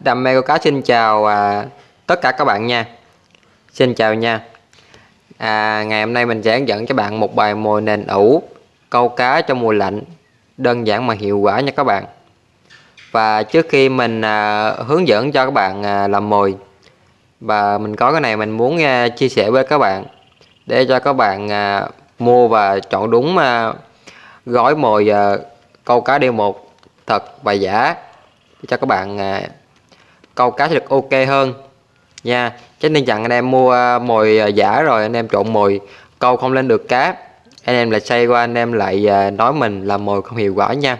Đam mê câu cá xin chào à, tất cả các bạn nha. Xin chào nha. À, Ngày hôm nay mình sẽ hướng dẫn cho bạn một bài mồi nền ủ Câu cá trong mùa lạnh Đơn giản mà hiệu quả nha các bạn. Và trước khi mình à, hướng dẫn cho các bạn à, làm mồi Và mình có cái này mình muốn à, chia sẻ với các bạn Để cho các bạn à, mua và chọn đúng à, gói mồi à, câu cá đêm một thật và giả cho các bạn à, câu cá sẽ được ok hơn. Nha chứ nên chẳng anh em mua à, mồi à, giả rồi anh em trộn mồi câu không lên được cá. Anh em lại say qua anh em lại à, nói mình là mồi không hiệu quả nha.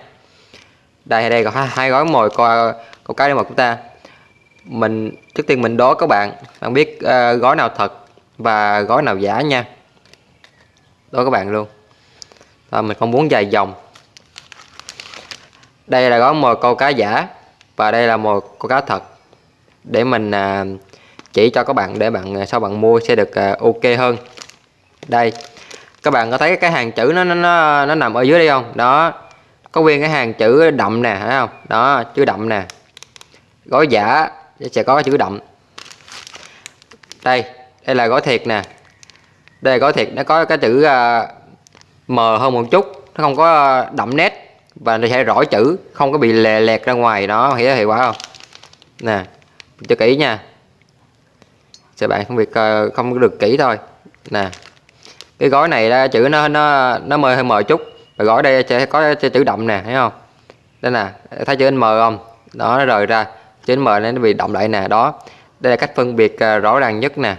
Đây đây có hai, gói mồi coi câu cá đêm một chúng ta. Mình trước tiên mình đố các bạn bạn biết uh, gói nào thật và gói nào giả nha. Đố các bạn luôn. Và mình không muốn dài dòng. Đây là gói mồi câu cá giả và đây là mồi câu cá thật để mình à, chỉ cho các bạn để bạn à, sau bạn mua sẽ được à, ok hơn. Đây các bạn có thấy cái hàng chữ nó nó nó, nó nằm ở dưới đây không? Đó có nguyên cái hàng chữ đậm nè thấy không? Đó chữ đậm nè. Gói giả sẽ có chữ đậm. Đây đây là gói thiệt nè. Đây là gói thiệt nó có cái chữ uh, mờ hơn một chút nó không có đậm nét và nó sẽ rõ chữ không có bị lè lẹt ra ngoài đó hiểu hiệu quả không? Nè cho kỹ nha. Cho bạn không việc ờ, không được kỹ thôi. Nè cái gói này đó, chữ nó nó nó mờ hơi mờ chút. Và gói đây sẽ có chữ đậm nè thấy không? Đây nè thấy chữ m không? Đó nó rời ra. Chữ n m nó bị động lại nè đó. Đây là cách phân biệt ờ, rõ ràng nhất nè.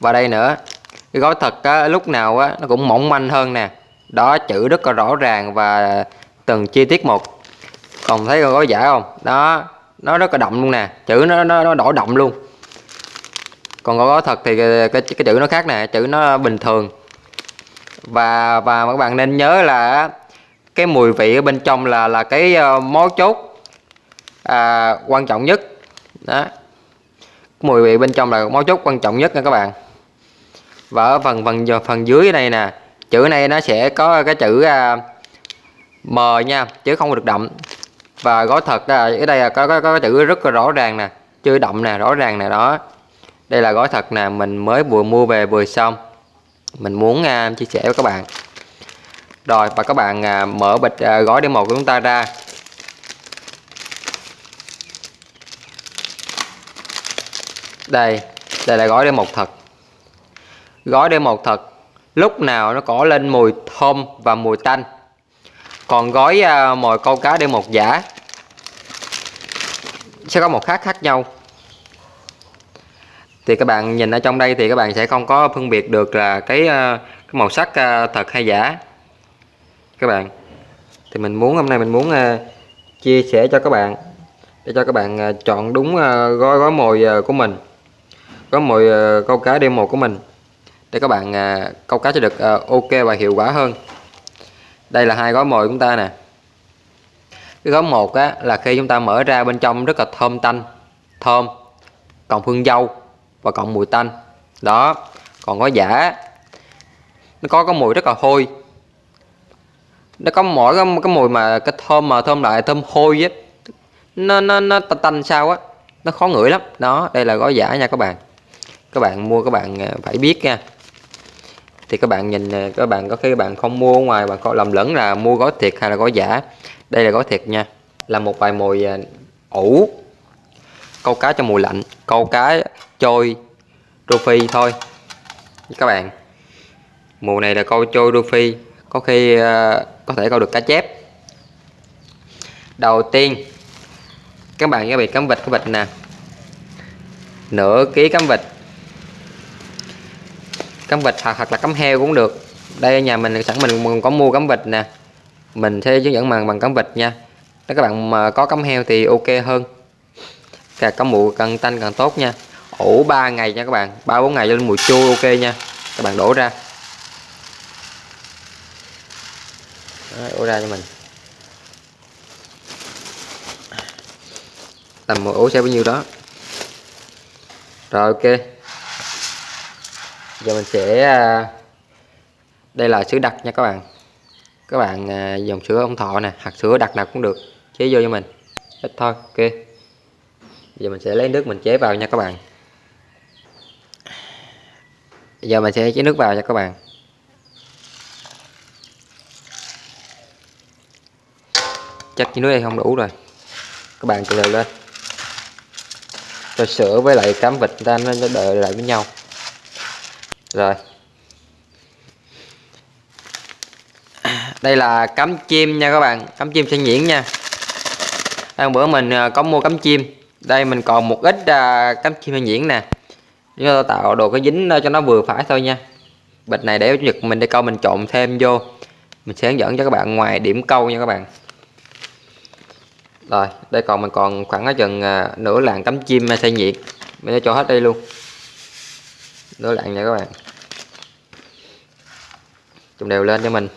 Và đây nữa cái gói thật á, lúc nào á, nó cũng mỏng manh hơn nè. Đó chữ rất là rõ ràng và từng chi tiết một. Còn thấy gói giả không? Đó nó rất là đậm luôn nè. Chữ nó nó, nó đổi đậm luôn. Còn gói thật thì cái, cái, cái chữ nó khác nè chữ nó bình thường. Và và các bạn nên nhớ là cái mùi vị ở bên trong là là cái uh, mấu chốt à, quan trọng nhất. Đó. Mùi vị bên trong là mấu chốt quan trọng nhất nha các bạn. Và ở phần phần phần dưới này nè chữ này nó sẽ có cái chữ uh, M nha chứ không được đậm và gói thật đây ở đây là có, có, có chữ rất là rõ ràng nè chữ đậm nè rõ ràng nè đó. Đây là gói thật nè mình mới vừa mua về vừa xong. Mình muốn uh, chia sẻ với các bạn. Rồi và các bạn uh, mở bịch uh, gói đêm một của chúng ta ra. Đây đây là gói đêm một thật. Gói đêm một thật lúc nào nó có lên mùi thơm và mùi tanh còn gói à, mồi câu cá đêm một giả. Sẽ có một khác khác nhau. Thì các bạn nhìn ở trong đây thì các bạn sẽ không có phân biệt được là cái, à, cái màu sắc à, thật hay giả. Các bạn thì mình muốn hôm nay mình muốn chia sẻ cho các bạn để cho các bạn chọn đúng gói gói mồi của mình. Gói mồi câu cá đêm một của mình để các bạn câu cá sẽ được ok và hiệu quả hơn đây là hai gói mồi của chúng ta nè. Cái gói một á là khi chúng ta mở ra bên trong rất là thơm tanh thơm còn hương dâu và còn mùi tanh. Đó còn gói giả nó có cái mùi rất là hôi. Nó có mỗi cái, cái mùi mà cái thơm mà thơm lại thơm hôi á nó nó nó tanh sao á nó khó ngửi lắm. Đó đây là gói giả nha các bạn. Các bạn mua các bạn à, phải biết nha thì các bạn nhìn à, các bạn có khi các bạn không mua ở ngoài bạn có lầm lẫn là mua gói thiệt hay là gói giả? Đây là gói thiệt nha là một bài mồi à, ủ câu cá trong mùa lạnh câu cá trôi rô phi thôi. Các bạn mùa này là câu trôi rô phi có khi uh, có thể câu được cá chép. Đầu tiên các bạn chuẩn bị cắm vịt cái vịt nè. Nửa ký cắm vịt cắm vịt hoặc, hoặc là cắm heo cũng được. Đây nhà mình sẵn mình có mua cắm vịt nè. Mình sẽ hướng dẫn bằng bằng cắm vịt nha. Nếu các bạn mà có cắm heo thì ok hơn. Càng cắm mụ càng tanh càng tốt nha. Ủ 3 ngày nha các bạn. Ba bốn ngày cho lên mùi chua ok nha. Các bạn đổ ra. Đấy, đổ ra cho mình. Tầm một ủ sẽ bao nhiêu đó? Rồi ok giờ mình sẽ à, đây là sữa đặc nha các bạn. Các bạn dòng dùng sữa ông thọ nè hạt sữa đặc nào cũng được. Chế vô cho mình. Ít thôi, ok. Giờ mình sẽ lấy nước mình chế vào nha các bạn. Giờ mình sẽ chế nước vào nha các bạn. Chắc cái nước đây không đủ rồi. Các bạn từ từ lên. Cho sữa với lại cám vịt ta nó đợi lại với nhau rồi. Đây là cắm chim nha các bạn, cắm chim sen nhuyễn nha. Hôm bữa mình à, có mua cắm chim. Đây, mình còn một ít à, cắm chim nhuyễn nè. Chúng ta tạo đồ cái dính cho nó vừa phải thôi nha. Bịch này để nhật mình đi câu mình trộn thêm vô. Mình sẽ hướng dẫn cho các bạn ngoài điểm câu nha các bạn. Rồi, đây còn mình còn khoảng ở chừng à, nửa làng cắm chim sen nhiệt mình sẽ cho hết đây luôn nó lạnh nha các bạn. Trùng đều lên cho mình.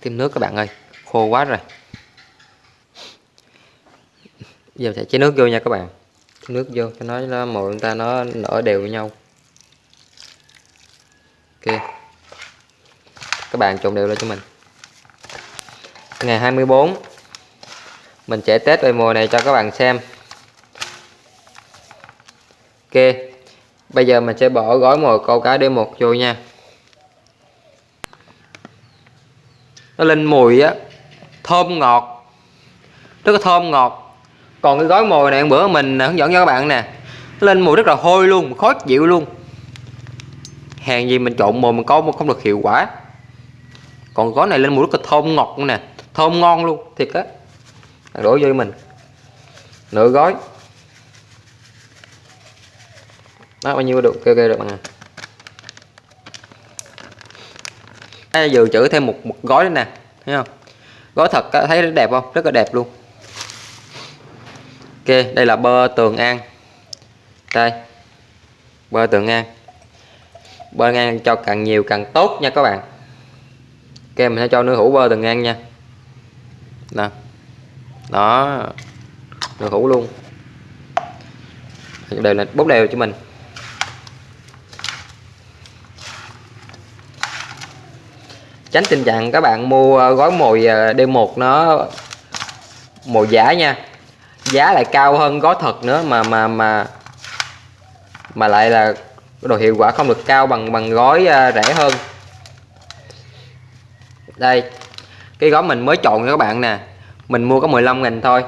Thêm nước các bạn ơi, khô quá rồi. Giờ sẽ chế nước vô nha các bạn. Chế nước vô cho nó nó mồi chúng ta nó nở đều với nhau. Ok. Các bạn trộn đều lên cho mình. Ngày 24 mình sẽ test về mùa này cho các bạn xem ok, bây giờ mình sẽ bỏ gói mồi câu cá D1 vô nha. Nó lên mùi á, thơm ngọt. Rất là thơm ngọt. Còn cái gói mồi này, bữa mình hướng dẫn cho các bạn nè lên mùi rất là hôi luôn, khó chịu luôn. Hàng gì mình trộn mồi mình có không được hiệu quả. Còn gói này lên mùi rất là thơm ngọt nè, thơm ngon luôn, thiệt á. Đổ vô mình. Nửa gói. Đó bao nhiêu được? Kêu kêu được bạn à Đây, dự trữ thêm một một gói nữa nè thấy không? Gói thật thấy rất đẹp không? Rất là đẹp luôn. Ok đây là bơ tường an đây bơ tường an bơ ngang cho càng nhiều càng tốt nha các bạn. Ok mình sẽ cho nước hũ bơ tường an nha. Nè đó nước hũ luôn. Đều là bốc đều cho mình. Tránh tình trạng các bạn mua ờ, gói mồi ờ, D1 nó mồi giả nha. Giá lại cao hơn gói thật nữa mà mà mà mà lại là đồ hiệu quả không được cao bằng bằng gói ờ, rẻ hơn. Đây, cái gói mình mới chọn cho các bạn nè. Mình mua có 15 nghìn thôi,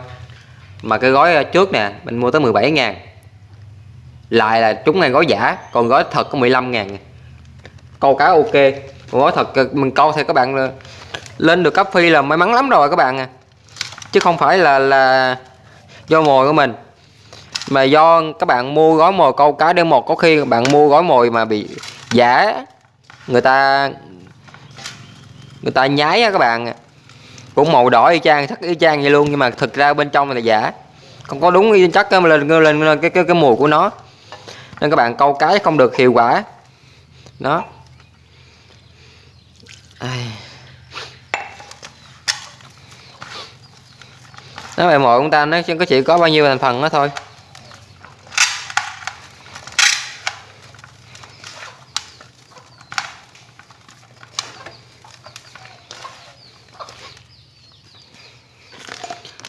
mà cái gói trước nè, mình mua tới 17 ngàn. Lại là chúng này gói giả, còn gói thật có 15 ngàn. Câu cá ok gói thật mình câu thì các bạn lên được cấp phi là may mắn lắm rồi các bạn à. Chứ không phải là là do mồi của mình. Mà do các bạn mua gói mồi câu cá đêm một có khi bạn mua gói mồi mà bị giả người ta người ta nhái á các bạn à. cũng màu đỏ y chang sắc y chang vậy luôn nhưng mà thực ra bên trong là giả. Không có đúng y chắc lên lên, lên cái, cái cái mùi của nó. Nên các bạn câu cái không được hiệu quả. Đó. Nó bài mồi chúng ta, nó có chỉ có bao nhiêu thành phần đó thôi.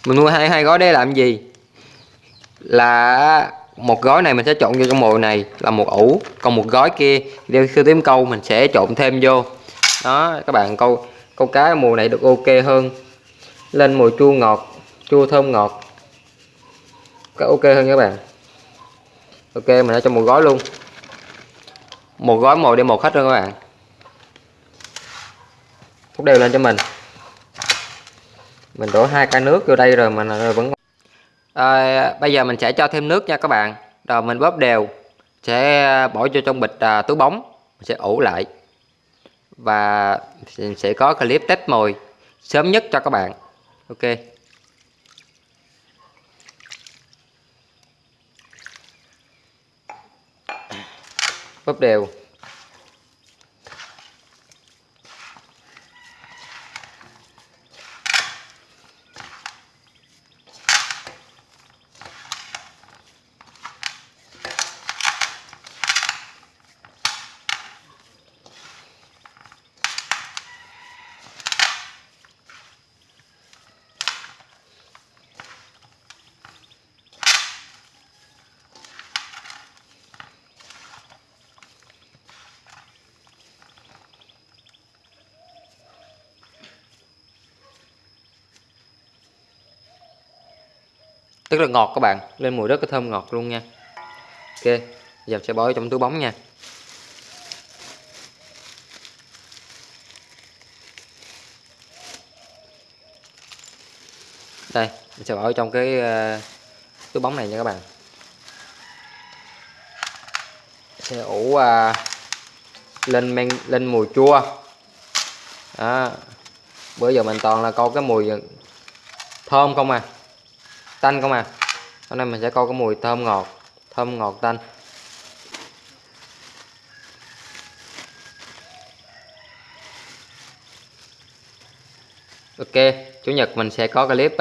Mình mua hai hai gói để làm gì? Là một gói này mình sẽ trộn vô trong mồi này là một ủ, còn một gói kia đeo sư tím câu mình sẽ trộn thêm vô. Đó, các bạn, câu câu cá mùa này được ok hơn. Lên mùi chua ngọt chua thơm ngọt. Cái ok hơn các bạn. Ok mình đã cho một gói luôn. Một gói mồi để một khách luôn các bạn. Hút đều lên cho mình. Mình đổ hai cái nước vô đây rồi mà vẫn à, bây giờ mình sẽ cho thêm nước nha các bạn. Rồi mình bóp đều. Sẽ bỏ vô trong bịch à, túi bóng. Mình sẽ ủ lại. Và sẽ có clip test mồi sớm nhất cho các bạn. Ok. Bóp đều. Rất là ngọt các bạn lên mùi rất là thơm ngọt luôn nha. Ok giờ sẽ bỏ trong túi bóng nha. Đây mình sẽ bỏ trong cái uh, túi bóng này nha các bạn. Sẽ ủ uh, lên men lên mùi chua. Đó bữa giờ mình toàn là câu cái mùi thơm không à tanh không à hôm nay mình sẽ câu cái mùi thơm ngọt thơm ngọt tanh Ok, chủ nhật mình sẽ có clip uh,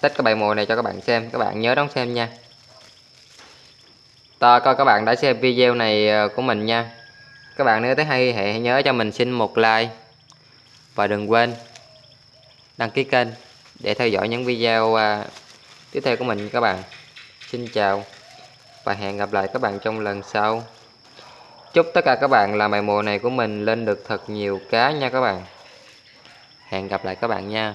test cái bài mùi này cho các bạn xem, các bạn nhớ đón xem nha. Ta coi các bạn đã xem video này à, của mình nha. Các bạn nếu thấy hay hãy nhớ cho mình xin một like và đừng quên đăng ký kênh để theo dõi những video uh, tiếp theo của mình các bạn. Xin chào và hẹn gặp lại các bạn trong lần sau. Chúc tất cả các bạn làm bài mùa này của mình lên được thật nhiều cá nha các bạn hẹn gặp lại các bạn nha